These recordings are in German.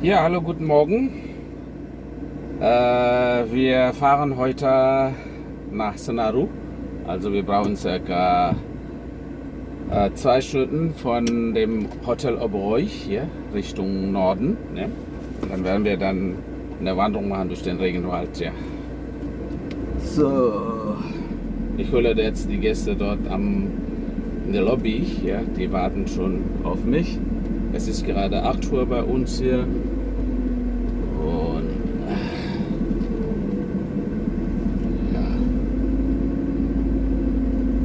Ja, hallo, guten Morgen. Äh, wir fahren heute nach Senaru. Also wir brauchen circa äh, zwei Stunden von dem Hotel Oberoi hier Richtung Norden. Ne? Dann werden wir dann eine Wanderung machen durch den Regenwald. Ja. So, ich hole jetzt die Gäste dort am, in der Lobby. Ja, die warten schon auf mich. Es ist gerade 8 Uhr bei uns hier. Und ja,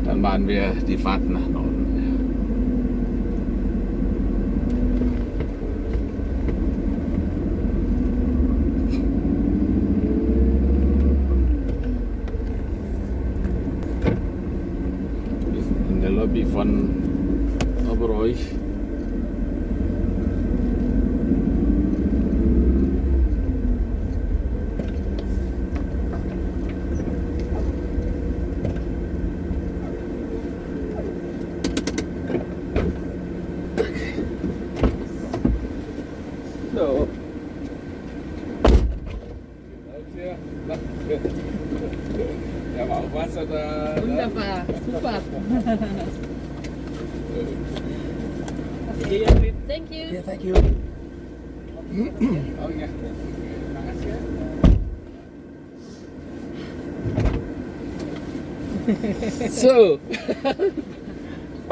dann machen wir die Fahrt nach Norden. Wir sind in der Lobby von Obereuch. So. Ja, war auch Wasser da. Wunderbar, super. Thank you. Yeah, thank you. Oh, ja. So.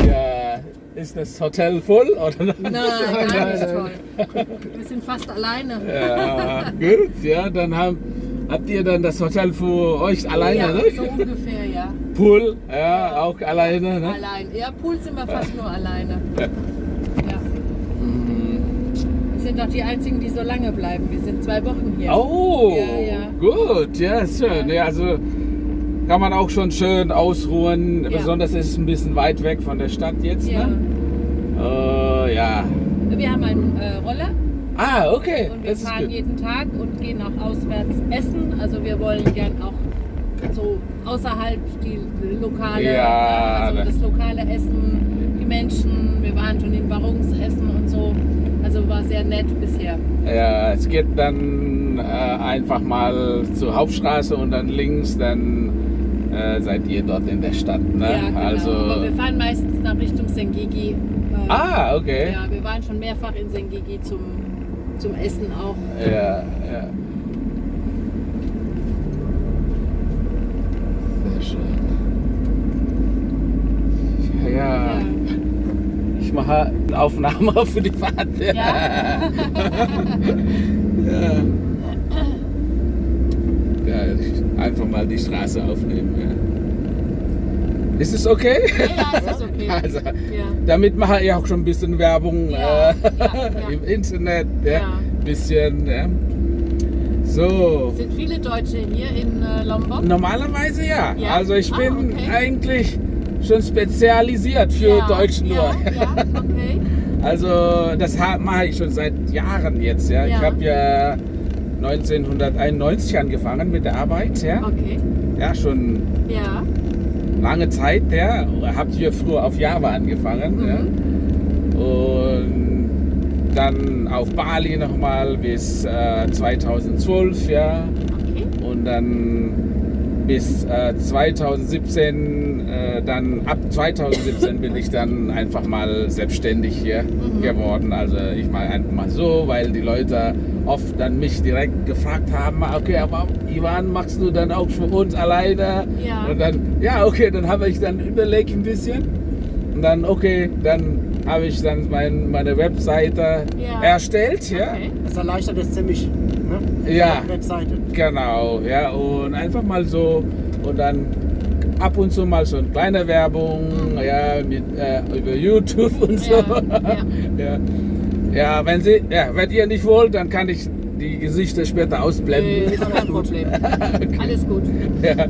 ja, ist das Hotel voll oder? Nein, gar nicht toll. Wir sind fast alleine. Ja, gut, ja, dann haben, habt ihr dann das Hotel für euch alleine, ja, ne? so ungefähr, ja. Pool, ja, auch alleine, ne? Allein. Ja, Pool sind wir fast nur alleine. Sind doch die einzigen, die so lange bleiben. Wir sind zwei Wochen hier. Oh, gut, ja, schön. Ja, also kann man auch schon schön ausruhen. Besonders ist es ein bisschen weit weg von der Stadt jetzt, Ja. ne? Äh, ja. Wir haben einen äh, Roller Ah, okay. und wir das fahren jeden Tag und gehen auch auswärts essen. Also wir wollen gern auch so außerhalb die lokale, Ja, also ne. das lokale Essen, die Menschen. Wir waren schon in Barungsessen und so. Also war sehr nett bisher. Ja, es geht dann äh, einfach mal zur Hauptstraße und dann links, dann äh, seid ihr dort in der Stadt, ne? Ja, genau. Also, Aber wir fahren meistens nach Richtung Sengigi. Äh, ah, okay. Ja, wir waren schon mehrfach in Sengigi zum, zum Essen auch. Ja, ja. Sehr schön. Ja, ja. Ich mache eine Aufnahme für die Fahrt. Ja. ja. ja, einfach mal die Straße aufnehmen. Ja. Ist es okay? Ja, ja, es ist okay. Also, damit mache ich auch schon ein bisschen Werbung äh, im Internet. Ja. Ja. Bisschen. So. Sind viele Deutsche hier in äh, Lombok? Normalerweise ja. Ja? Also ich Ah, bin okay. eigentlich schon spezialisiert für ja, Deutsch nur. Ja, ja, okay. Also das mache ich schon seit Jahren jetzt. Ja. Ich habe ja 1991 angefangen mit der Arbeit. Ja, Okay. ja schon Ja. lange Zeit. Ja. Habe hier früher auf Java angefangen. Mhm. Ja. Und dann auf Bali nochmal bis äh, 2012. Ja. Okay. und dann bis äh, 2017, äh, dann ab 2017 bin ich dann einfach mal selbstständig hier Mhm. geworden. Also ich mache einfach mal so, weil die Leute oft dann mich direkt gefragt haben, okay, aber Ivan, machst du dann auch für uns alleine? Ja. Und dann, ja, okay, dann habe ich dann überlegt ein bisschen und dann, okay, dann habe ich dann mein, meine Webseite Ja. erstellt, ja. Okay. Das erleichtert es ziemlich. Ne? Ja. Webseite. Genau, ja, und einfach mal so und dann ab und zu mal so eine kleine Werbung, ja, mit, äh, über YouTube und so. Ja, ja. ja, wenn Sie, ja, wenn ihr nicht wollt, dann kann ich die Gesichter später ausblenden. ist kein Problem. Alles gut. ja.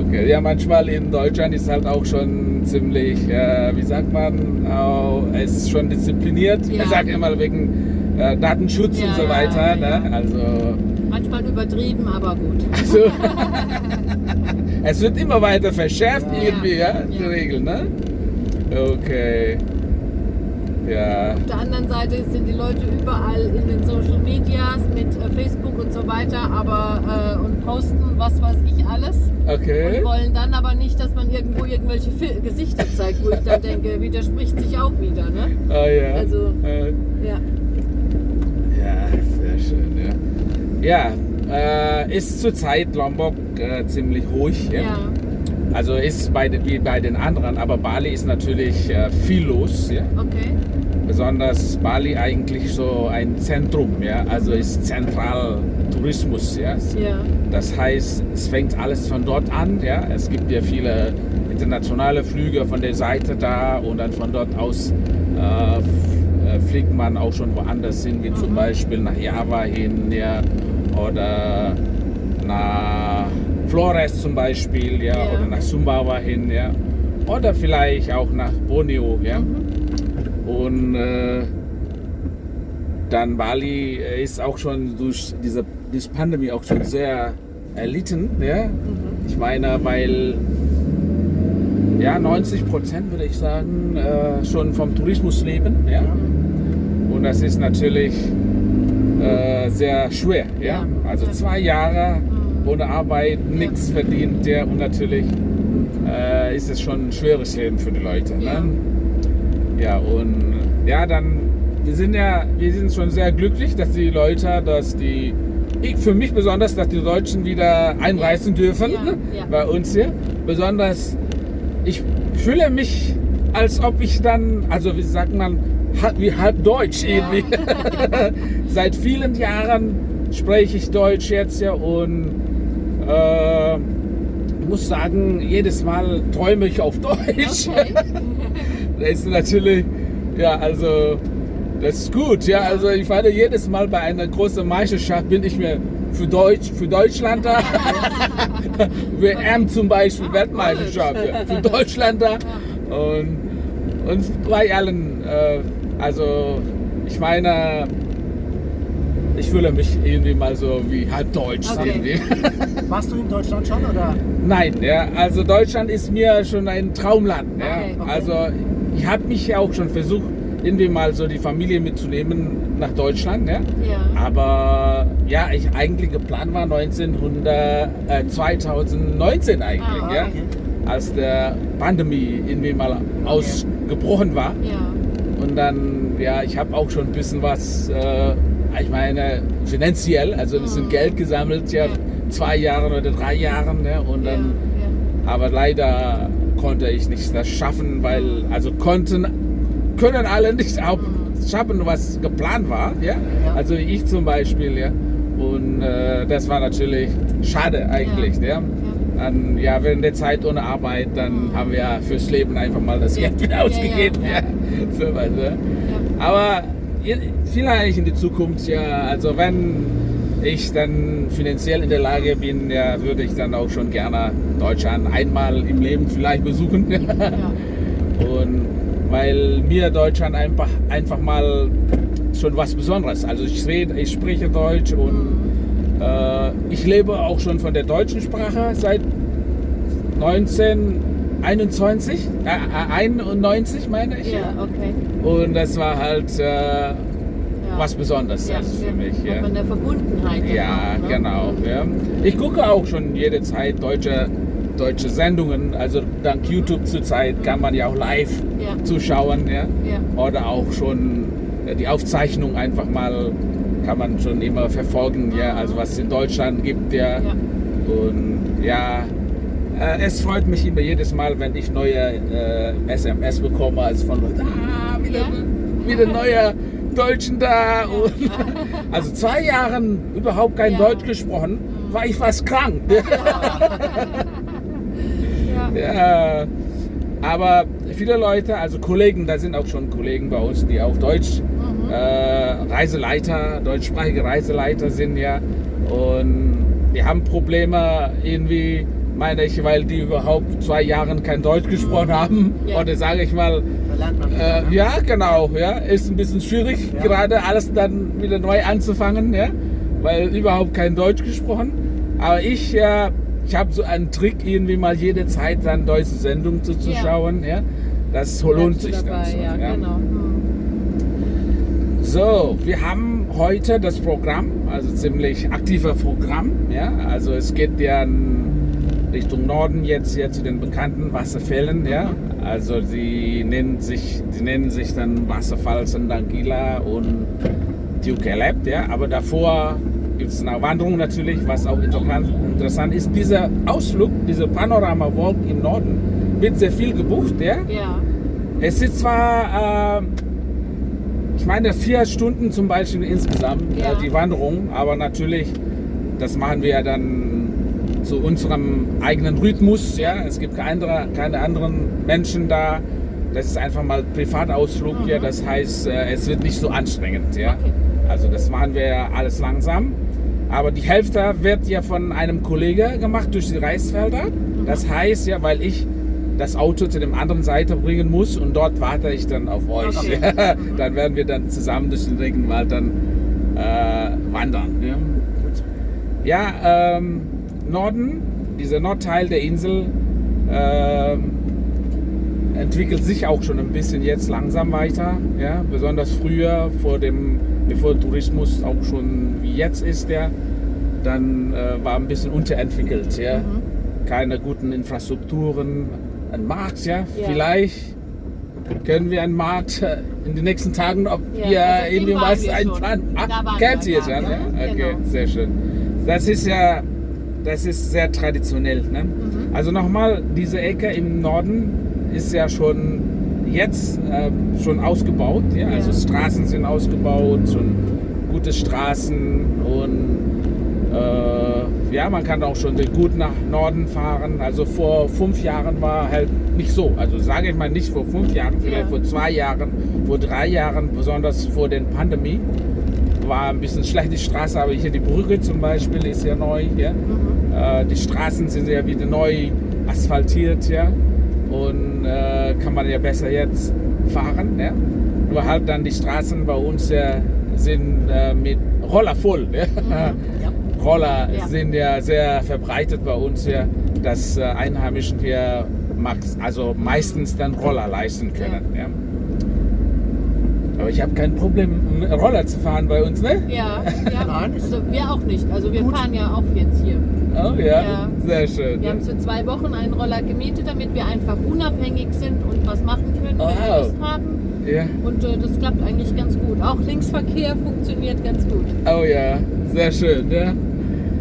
Okay, ja, manchmal in Deutschland ist halt auch schon ziemlich, äh, wie sagt man, auch, es ist schon diszipliniert. Ja. Ich sage immer wegen äh, Datenschutz Ja, und so weiter. ja, Ne? Also, Manchmal übertrieben, aber gut. also es wird immer weiter verschärft irgendwie, ja, die. Regeln, ne? Okay. Ja. Auf der anderen Seite sind die Leute überall in den Social Medias mit äh, Facebook und so weiter, aber äh, und posten was weiß ich alles. Okay. Und wollen dann aber nicht, dass man irgendwo irgendwelche Fil Gesichter zeigt, wo ich dann denke, widerspricht sich auch wieder, ne? Ah, ja. Also- Äh. Ja, sehr schön, ja. Äh, ist zurzeit Lombok äh, ziemlich ruhig. Ja? Ja. Also ist bei, den- wie bei den anderen, aber Bali ist natürlich äh, viel los. Ja? Okay. Besonders Bali eigentlich so ein Zentrum, ja? also ist zentral Tourismus. Ja? Ja. Das heißt, es fängt alles von dort an. Ja? Es gibt ja viele internationale Flüge von der Seite da und dann von dort aus äh, äh, fliegt man auch schon woanders hin, wie zum Beispiel nach Java hin ja? Oder nach Flores zum Beispiel ja? Ja. oder nach Sumbawa hin ja? oder vielleicht auch nach Borneo. Ja? Und äh, dann Bali ist auch schon durch diese, diese Pandemie auch schon sehr erlitten. Ja? Ich meine, weil ja, 90 Prozent würde ich sagen, äh, schon vom Tourismus leben. Ja? Und das ist natürlich äh, sehr schwer. Ja? Ja. Also zwei Jahre ohne Arbeit, nichts verdient. Ja? Und natürlich äh, ist es schon ein schweres Leben für die Leute. Ja. Ne? Ja, und ja, dann, wir sind ja, wir sind schon sehr glücklich, dass die Leute, dass die, ich für mich besonders, dass die Deutschen wieder einreisen dürfen ja. bei uns hier. Besonders, ich fühle mich, als ob ich dann, also wie sagt man, halb, wie halb Deutsch Ja. irgendwie. Seit vielen Jahren spreche ich Deutsch jetzt ja und äh, muss sagen, jedes Mal träume ich auf Deutsch. Okay. Das ist natürlich, ja, also, das ist gut, ja. Also, ich fahre jedes Mal bei einer großen Meisterschaft, bin ich mir für, Deutsch, für Deutschland da. WM zum Beispiel, Ah, Weltmeisterschaft, ja, für Deutschland da. Und, und bei allen, äh, also, ich meine, ich fühle mich irgendwie mal so wie halb deutsch. Okay. Irgendwie. Warst du in Deutschland schon oder? Nein, ja, also Deutschland ist mir schon ein Traumland. Ja. Okay, okay. Also ich habe mich ja auch schon versucht, irgendwie mal so die Familie mitzunehmen nach Deutschland. Ja. Ja. Aber ja, ich eigentlich geplant war 1900, äh, 2019 eigentlich, Ah, ja, als der Pandemie irgendwie mal ausgebrochen war. Ja. Und dann, ja, ich habe auch schon ein bisschen was, äh, ich meine, finanziell, also ein bisschen Mhm. Geld gesammelt, ja, Ja. zwei Jahren oder drei Jahren, ne? und Ja. dann, Ja. aber leider konnte ich nicht das schaffen, weil, also konnten, können alle nicht auch schaffen, was geplant war, ja, Ja. also ich zum Beispiel, ja, und äh, das war natürlich schade eigentlich, ja. Dann, ja, während der Zeit ohne Arbeit, dann haben wir ja fürs Leben einfach mal das Ja. Geld wieder Ja, ja, ausgegeben. ja. Ne? Ja. Aber vielleicht in die Zukunft, ja, also wenn ich dann finanziell in der Lage bin, ja, würde ich dann auch schon gerne Deutschland einmal im Leben vielleicht besuchen. Ja. Und weil mir Deutschland einfach, einfach mal schon was Besonderes. Also ich rede, ich spreche Deutsch und äh, ich lebe auch schon von der deutschen Sprache seit 1921, äh, 91 meine ich. Ja, okay. Und das war halt äh, Ja. was Besonderes ja, für mich. Ja, der Verbundenheit. ja auch, ne? genau. Ja. Ich gucke auch schon jede Zeit deutsche, deutsche Sendungen. Also dank YouTube zurzeit kann man ja auch live zuschauen. Ja. Oder auch schon äh, die Aufzeichnung einfach mal kann man schon immer verfolgen. Ja. Also was es in Deutschland gibt. Ja. Und ja, äh, es freut mich immer jedes Mal, wenn ich neue äh, SMS bekomme, also von Leuten, ah, wieder, Ja. wieder neue Deutschen da. Und, also zwei Jahren überhaupt kein Ja. Deutsch gesprochen, war ich fast krank. Ja. ja. Aber viele Leute, also Kollegen, da sind auch schon Kollegen bei uns, die auch Deutsch Mhm. äh, Reiseleiter, deutschsprachige Reiseleiter sind ja. Und die haben Probleme irgendwie, meine ich, weil die überhaupt zwei Jahre kein Deutsch gesprochen haben. Ja. Oder sage ich mal, äh, ne? ja, genau, ja, ist ein bisschen schwierig, Ja. gerade alles dann wieder neu anzufangen, ja, weil überhaupt kein Deutsch gesprochen. Aber ich, ja, ich habe so einen Trick, irgendwie mal jede Zeit dann deutsche Sendungen zuzuschauen, ja. Das lohnt sich dabei, dann schon, ja, ja. genau. So, wir haben heute das Programm, also ziemlich aktiver Programm. Ja? Also es geht ja in Richtung Norden jetzt hier zu den bekannten Wasserfällen. Ja? Also sie nennen sich, die nennen sich dann Wasserfall Sandangila und Dukelep. Ja? Aber davor gibt es eine Wanderung natürlich, was auch interessant, ist. Dieser Ausflug, diese Panorama Walk im Norden wird sehr viel gebucht. Ja? Ja. Es ist zwar, äh, ich meine, vier Stunden zum Beispiel insgesamt Ja. äh, die Wanderung, aber natürlich, das machen wir ja dann zu unserem eigenen Rhythmus. Ja? Es gibt keine, andere- keine anderen Menschen da. Das ist einfach mal Privatausflug hier, das heißt, äh, es wird nicht so anstrengend. Ja? Mhm. Okay. Also das machen wir ja alles langsam. Aber die Hälfte wird ja von einem Kollege gemacht durch die Reisfelder. Das heißt ja, weil ich das Auto zu dem anderen Seite bringen muss und dort warte ich dann auf euch. Okay. dann werden wir dann zusammen durch den Regenwald dann äh, wandern. Ja, ja ähm, Norden, dieser Nordteil der Insel ähm, entwickelt sich auch schon ein bisschen jetzt langsam weiter. Ja? Besonders früher, vor dem, bevor Tourismus auch schon wie jetzt ist, ja, dann äh, war ein bisschen unterentwickelt. Ja? Keine guten Infrastrukturen, ein Markt, ja, Ja. vielleicht können wir einen Markt äh, in den nächsten Tagen, ob Ja, ihr also irgendwie was einplanen. Ah, kennt ihr schon, ja? ja, Okay, genau. sehr schön. Das ist ja, das ist sehr traditionell. Ne? Mhm. Also nochmal, diese Ecke im Norden ist ja schon jetzt äh, schon ausgebaut. Ja? Also Ja. Straßen sind ausgebaut, schon gute Straßen und äh, ja, man kann auch schon gut nach Norden fahren. Also vor fünf Jahren war halt nicht so. Also sage ich mal nicht vor fünf Jahren, vielleicht Ja. vor zwei Jahren, vor drei Jahren, besonders vor der Pandemie, war ein bisschen schlecht die Straße. Aber hier die Brücke zum Beispiel ist ja neu. Ja? Äh, die Straßen sind ja wieder neu asphaltiert. Ja? Und äh, kann man ja besser jetzt fahren. Ja? Nur halt dann die Straßen bei uns ja, sind äh, mit Roller voll. Ja? Ja. Roller Ja. sind ja sehr verbreitet bei uns hier, dass äh, Einheimischen hier also meistens dann Roller leisten können. Ja. Aber ich habe kein Problem, einen Roller zu fahren bei uns, ne? Ja, ja. Nein, Also wir auch nicht. Also wir Gut. fahren ja auch jetzt hier. Oh ja, Ja. sehr schön. Wir haben für zwei Wochen einen Roller gemietet, damit wir einfach unabhängig sind und was machen können, wenn wir. Lust haben. Ja. Und äh, das klappt eigentlich ganz gut. Auch Linksverkehr funktioniert ganz gut. Oh ja, sehr schön. Ja.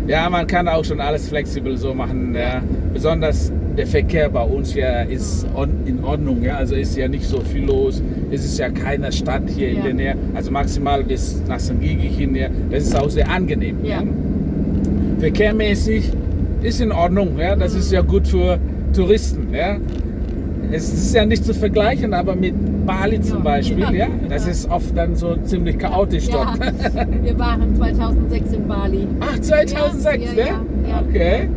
ja, man kann auch schon alles flexibel so machen. Ja. Besonders der Verkehr bei uns ja ist in Ordnung. Ja. Also ist ja nicht so viel los. Es ist ja keine Stadt hier in Ja. der Nähe. Also maximal bis nach St. Gigi hin. Ja. Das ist auch sehr angenehm. Ja. Verkehrmäßig ist in Ordnung. Ja. Das ist ja gut für Touristen. Ja. Es ist ja nicht zu vergleichen, aber mit Bali zum. Beispiel, ja, Ja. das ist oft dann so ziemlich chaotisch dort. wir waren 2006 in Bali. Ach, 2006, Ja, ne? ja, ja. Okay.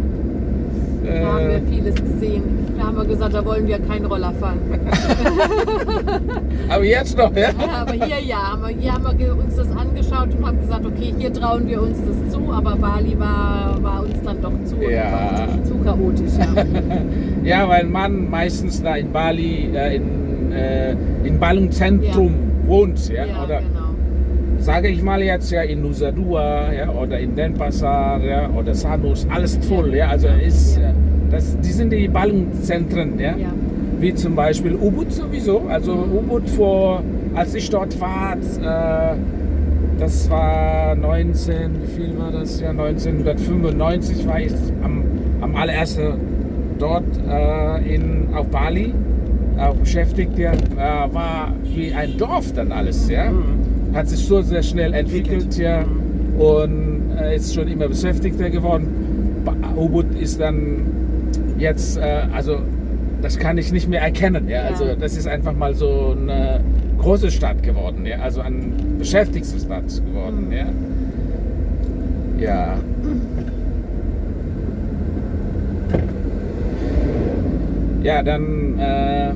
Da haben Äh, wir vieles gesehen. Da haben wir gesagt, da wollen wir keinen Roller fahren. aber jetzt noch, ja? Ja, aber hier ja, hier haben wir uns das angeschaut und haben gesagt, okay, hier trauen wir uns das zu, aber Bali war, war uns dann doch zu, Ja. zu chaotisch. Ja. Ja, weil man meistens da in Bali, äh, in, äh, in Ballungzentrum wohnt, ja? Ja, oder genau. Sage ich mal jetzt ja in Nusa Dua, ja, oder in Denpasar, ja, oder Sanus, alles voll, ja, also ist, das, die sind die Ballungszentren, ja? Ja. wie zum Beispiel Ubud sowieso. Also Ubud vor, als ich dort war, äh, das war 19, wie viel war das? Ja, 1995 war ich am, am allerersten dort äh, in, auf Bali auch beschäftigt. Ja, äh, war wie ein Dorf dann alles. Ja, Mhm. Hat sich so sehr schnell entwickelt. Ja, und äh, ist schon immer beschäftigter geworden. Ubud ist dann jetzt, äh, also das kann ich nicht mehr erkennen. Ja? Also das ist einfach mal so eine große Stadt geworden, ja? also eine beschäftigte Stadt geworden. Mhm. Ja. ja. Ja, dann äh,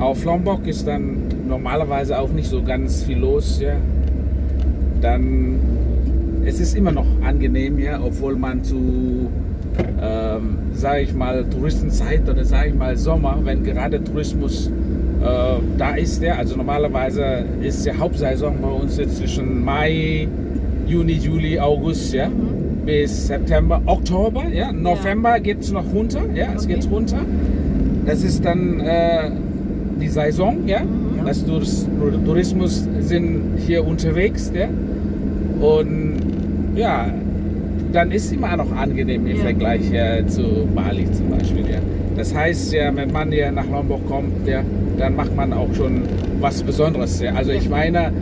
auf Lombok ist dann normalerweise auch nicht so ganz viel los. Ja. Dann es ist immer noch angenehm, ja, obwohl man zu, ähm, sage ich mal, Touristenzeit oder sage ich mal Sommer, wenn gerade Tourismus Äh, da ist der, also normalerweise ist die Hauptsaison bei uns jetzt zwischen Mai, Juni, Juli, August, ja, bis September, Oktober, ja. November geht es noch runter, ja, es Okay. geht runter. Das ist dann äh, die Saison, ja. Das Tourist- Tourismus sind hier unterwegs, ja. Und ja, dann ist immer noch angenehm im Ja. Vergleich ja, zu Bali zum Beispiel, ja. Das heißt ja, wenn man hier nach Lombok kommt, ja, dann macht man auch schon was Besonderes, ja. Also ich meine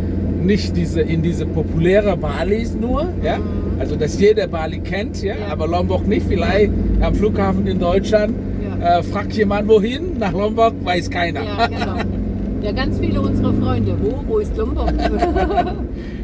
nicht diese in diese populäre Balis nur, ja. Also dass jeder Bali kennt, ja, Ja. aber Lombok nicht. Vielleicht am Flughafen in Deutschland Ja. äh, fragt jemand wohin, nach Lombok weiß keiner. Ja, genau. Ja, ganz viele unserer Freunde. Wo? Wo ist Lombok?